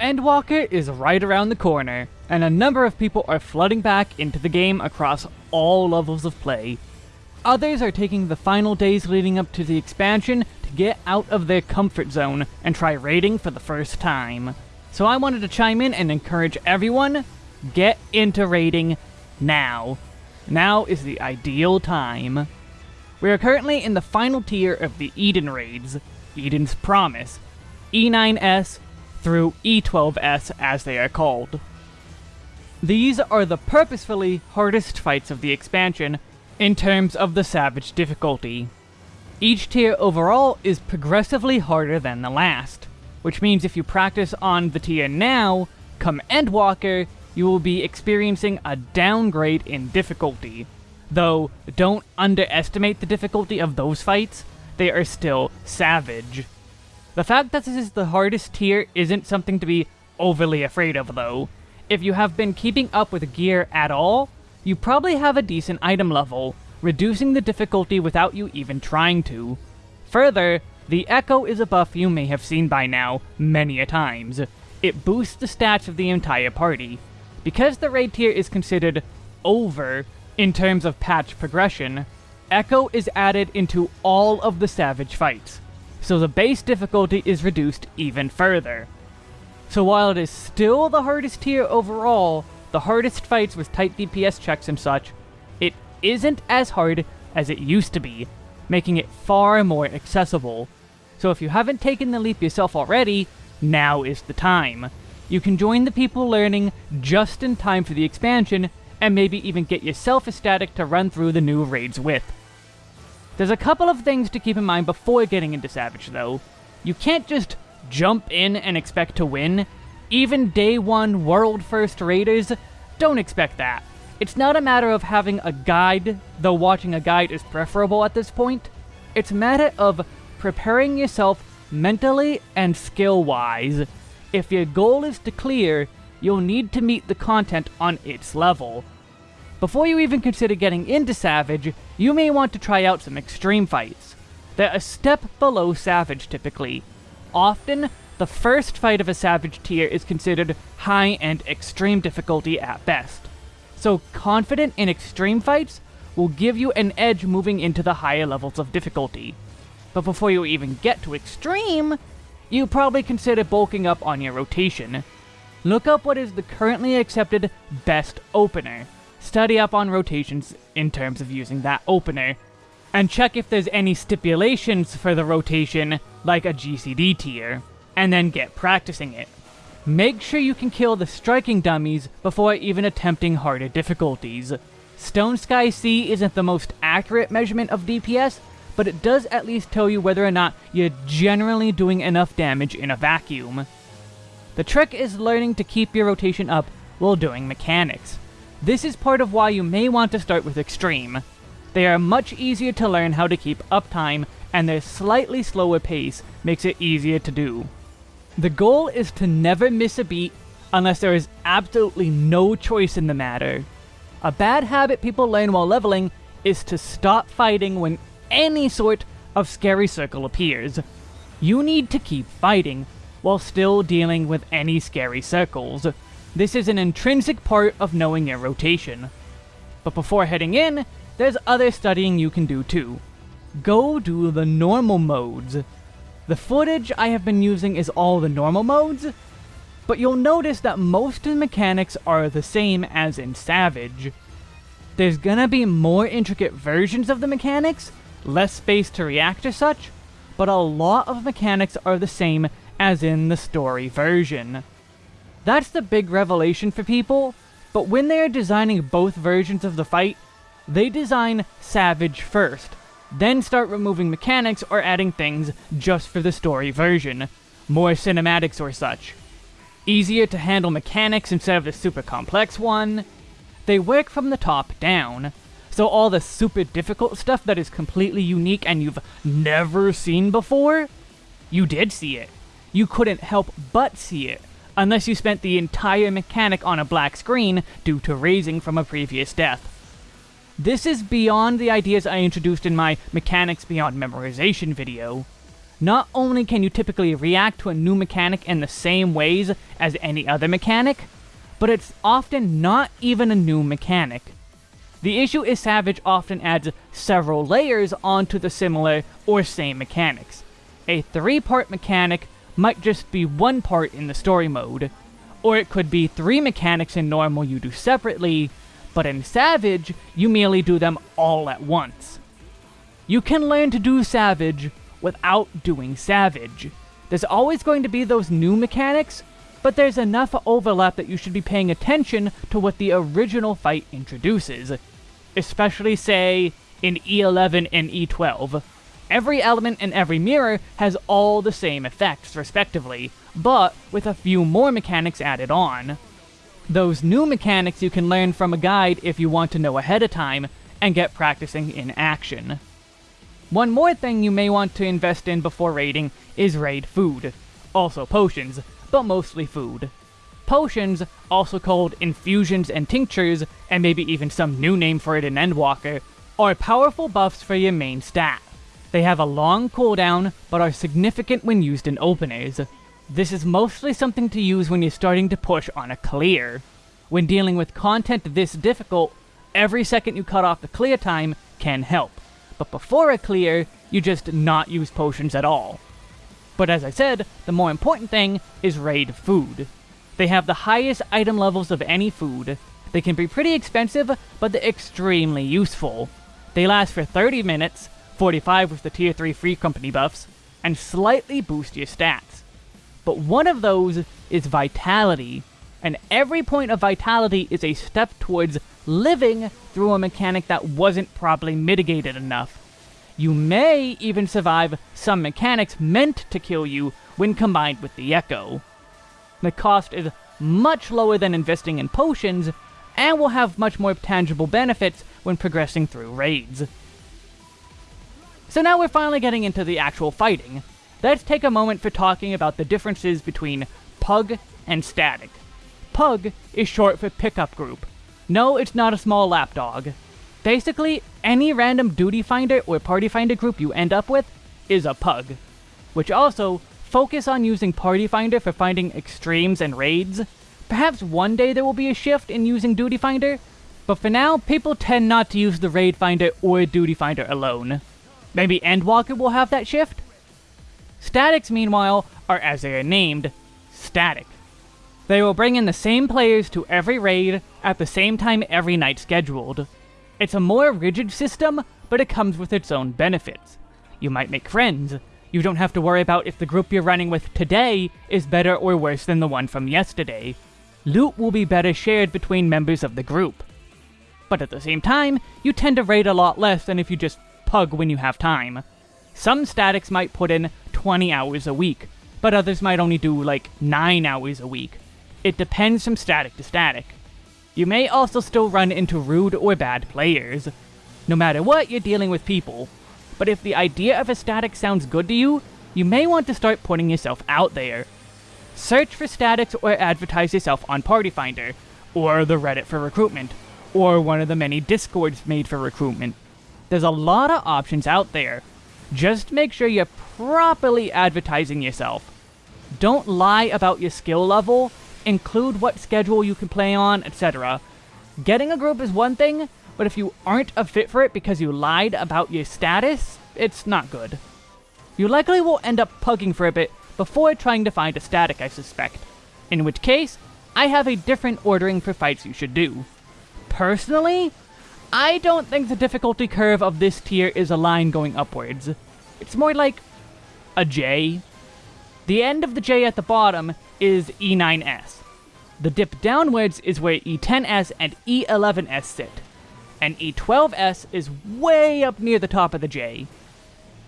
Endwalker is right around the corner, and a number of people are flooding back into the game across all levels of play. Others are taking the final days leading up to the expansion to get out of their comfort zone and try raiding for the first time. So I wanted to chime in and encourage everyone, get into raiding now. Now is the ideal time. We are currently in the final tier of the Eden raids, Eden's Promise, E9S through E12S as they are called. These are the purposefully hardest fights of the expansion in terms of the Savage difficulty. Each tier overall is progressively harder than the last, which means if you practice on the tier now, come Endwalker, you will be experiencing a downgrade in difficulty. Though, don't underestimate the difficulty of those fights, they are still savage. The fact that this is the hardest tier isn't something to be overly afraid of though. If you have been keeping up with gear at all, you probably have a decent item level, reducing the difficulty without you even trying to. Further, the Echo is a buff you may have seen by now, many a times. It boosts the stats of the entire party. Because the raid tier is considered over in terms of patch progression, Echo is added into all of the Savage fights, so the base difficulty is reduced even further. So while it is still the hardest tier overall, the hardest fights with tight DPS checks and such, it isn't as hard as it used to be, making it far more accessible. So if you haven't taken the leap yourself already, now is the time. You can join the people learning just in time for the expansion, and maybe even get yourself a static to run through the new raids with. There's a couple of things to keep in mind before getting into Savage though. You can't just jump in and expect to win, even day one world first raiders, don't expect that. It's not a matter of having a guide, though watching a guide is preferable at this point. It's a matter of preparing yourself mentally and skill-wise. If your goal is to clear, you'll need to meet the content on its level. Before you even consider getting into Savage, you may want to try out some extreme fights. They're a step below Savage typically. Often, the first fight of a Savage tier is considered high and extreme difficulty at best. So confident in extreme fights will give you an edge moving into the higher levels of difficulty. But before you even get to extreme, you probably consider bulking up on your rotation. Look up what is the currently accepted best opener. Study up on rotations in terms of using that opener. And check if there's any stipulations for the rotation, like a GCD tier and then get practicing it. Make sure you can kill the striking dummies before even attempting harder difficulties. Stone Sky Sea isn't the most accurate measurement of DPS, but it does at least tell you whether or not you're generally doing enough damage in a vacuum. The trick is learning to keep your rotation up while doing mechanics. This is part of why you may want to start with Extreme. They are much easier to learn how to keep uptime, and their slightly slower pace makes it easier to do. The goal is to never miss a beat unless there is absolutely no choice in the matter. A bad habit people learn while leveling is to stop fighting when any sort of scary circle appears. You need to keep fighting while still dealing with any scary circles. This is an intrinsic part of knowing your rotation. But before heading in, there's other studying you can do too. Go do the normal modes. The footage I have been using is all the normal modes, but you'll notice that most of the mechanics are the same as in Savage. There's gonna be more intricate versions of the mechanics, less space to react to such, but a lot of mechanics are the same as in the story version. That's the big revelation for people, but when they are designing both versions of the fight, they design Savage first, then start removing mechanics or adding things just for the story version, more cinematics or such. Easier to handle mechanics instead of the super complex one. They work from the top down, so all the super difficult stuff that is completely unique and you've never seen before, you did see it. You couldn't help but see it, unless you spent the entire mechanic on a black screen due to raising from a previous death. This is beyond the ideas I introduced in my Mechanics Beyond Memorization video. not only can you typically react to a new mechanic in the same ways as any other mechanic, but it's often not even a new mechanic. The issue is Savage often adds several layers onto the similar or same mechanics. A three-part mechanic might just be one part in the story mode, or it could be three mechanics in normal you do separately, but in Savage, you merely do them all at once. You can learn to do Savage without doing Savage. There's always going to be those new mechanics, but there's enough overlap that you should be paying attention to what the original fight introduces. Especially, say, in E11 and E12. Every element and every mirror has all the same effects, respectively, but with a few more mechanics added on. Those new mechanics you can learn from a guide if you want to know ahead of time, and get practicing in action. One more thing you may want to invest in before raiding is raid food. Also potions, but mostly food. Potions, also called infusions and tinctures, and maybe even some new name for it in Endwalker, are powerful buffs for your main stat. They have a long cooldown, but are significant when used in openers. This is mostly something to use when you're starting to push on a clear. When dealing with content this difficult, every second you cut off the clear time can help. But before a clear, you just not use potions at all. But as I said, the more important thing is raid food. They have the highest item levels of any food. They can be pretty expensive, but they're extremely useful. They last for 30 minutes, 45 with the tier 3 free company buffs, and slightly boost your stats. But one of those is Vitality, and every point of Vitality is a step towards living through a mechanic that wasn't properly mitigated enough. You may even survive some mechanics meant to kill you when combined with the Echo. The cost is much lower than investing in potions, and will have much more tangible benefits when progressing through raids. So now we're finally getting into the actual fighting. Let's take a moment for talking about the differences between Pug and Static. Pug is short for Pickup Group. No, it's not a small lapdog. Basically, any random duty finder or party finder group you end up with is a Pug. Which also, focus on using Party Finder for finding extremes and raids. Perhaps one day there will be a shift in using Duty Finder, but for now, people tend not to use the Raid Finder or Duty Finder alone. Maybe Endwalker will have that shift? Statics, meanwhile, are as they are named, static. They will bring in the same players to every raid at the same time every night scheduled. It's a more rigid system, but it comes with its own benefits. You might make friends. You don't have to worry about if the group you're running with today is better or worse than the one from yesterday. Loot will be better shared between members of the group. But at the same time, you tend to raid a lot less than if you just pug when you have time. Some statics might put in 20 hours a week, but others might only do like 9 hours a week. It depends from static to static. You may also still run into rude or bad players. No matter what, you're dealing with people. But if the idea of a static sounds good to you, you may want to start putting yourself out there. Search for statics or advertise yourself on Party Finder, or the Reddit for recruitment, or one of the many discords made for recruitment. There's a lot of options out there. Just make sure you're properly advertising yourself. Don't lie about your skill level, include what schedule you can play on, etc. Getting a group is one thing, but if you aren't a fit for it because you lied about your status, it's not good. You likely will end up pugging for a bit before trying to find a static, I suspect. In which case, I have a different ordering for fights you should do. Personally, I don't think the difficulty curve of this tier is a line going upwards. It's more like a J. The end of the J at the bottom is E9S. The dip downwards is where E10S and E11S sit, and E12S is way up near the top of the J.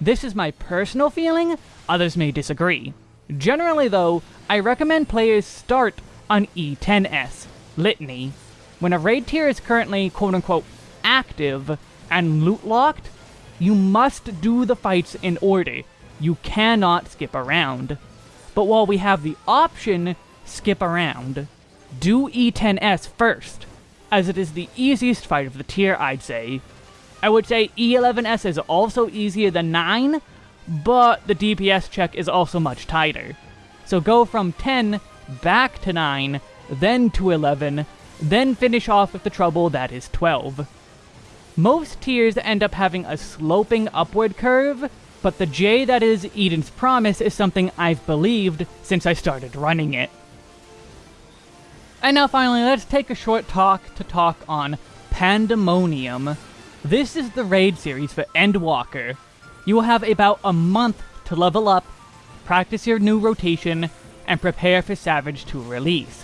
This is my personal feeling, others may disagree. Generally though, I recommend players start on E10S, Litany. When a raid tier is currently quote-unquote active and loot locked, you must do the fights in order. You cannot skip around. But while we have the option, skip around. Do E10S first, as it is the easiest fight of the tier, I'd say. I would say E11S is also easier than 9, but the DPS check is also much tighter. So go from 10 back to 9, then to 11, then finish off with the trouble that is 12. Most tiers end up having a sloping upward curve, but the J that is Eden's Promise is something I've believed since I started running it. And now finally, let's take a short talk to talk on Pandemonium. This is the raid series for Endwalker. You will have about a month to level up, practice your new rotation, and prepare for Savage to release.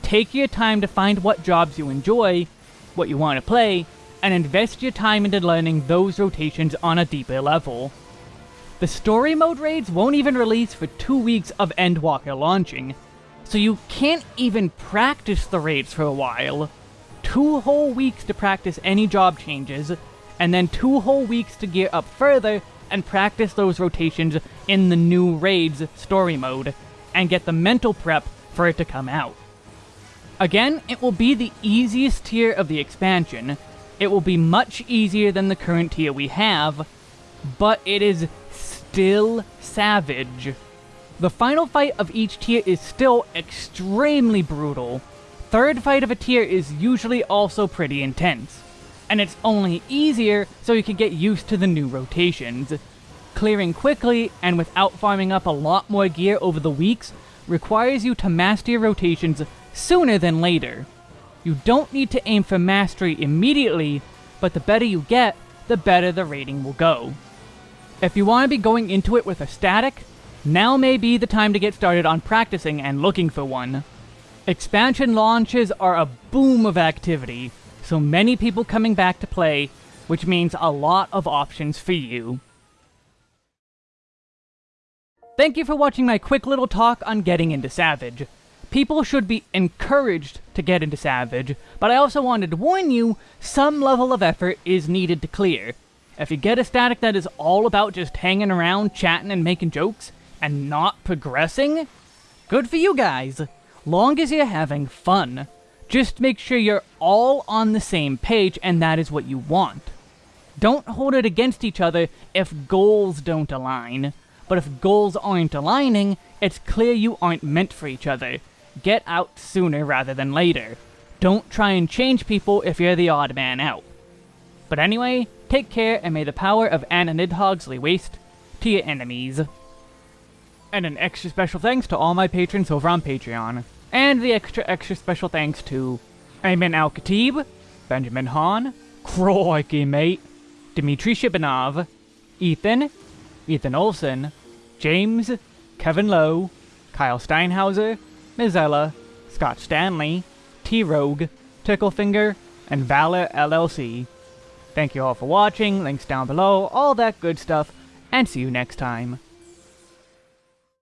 Take your time to find what jobs you enjoy, what you want to play, and invest your time into learning those rotations on a deeper level. The story mode raids won't even release for two weeks of Endwalker launching, so you can't even practice the raids for a while. Two whole weeks to practice any job changes, and then two whole weeks to gear up further and practice those rotations in the new raids story mode, and get the mental prep for it to come out. Again, it will be the easiest tier of the expansion, it will be much easier than the current tier we have, but it is still savage. The final fight of each tier is still extremely brutal. Third fight of a tier is usually also pretty intense. And it's only easier so you can get used to the new rotations. Clearing quickly and without farming up a lot more gear over the weeks requires you to master your rotations sooner than later. You don't need to aim for mastery immediately, but the better you get, the better the rating will go. If you want to be going into it with a static, now may be the time to get started on practicing and looking for one. Expansion launches are a boom of activity, so many people coming back to play, which means a lot of options for you. Thank you for watching my quick little talk on getting into Savage people should be encouraged to get into Savage, but I also wanted to warn you, some level of effort is needed to clear. If you get a static that is all about just hanging around, chatting, and making jokes, and not progressing, good for you guys. Long as you're having fun. Just make sure you're all on the same page, and that is what you want. Don't hold it against each other if goals don't align. But if goals aren't aligning, it's clear you aren't meant for each other. Get out sooner rather than later. Don't try and change people if you're the odd man out. But anyway, take care and may the power of Anna Nidhogg's lay waste to your enemies. And an extra special thanks to all my patrons over on Patreon. And the extra extra special thanks to Ayman Al-Khatib, Benjamin Hahn, Crikey Mate, Dmitry Shibanov, Ethan, Ethan Olson, James, Kevin Lowe, Kyle Steinhauser, Mizella, Scott Stanley, T-Rogue, Ticklefinger, and Valor LLC. Thank you all for watching, links down below, all that good stuff, and see you next time.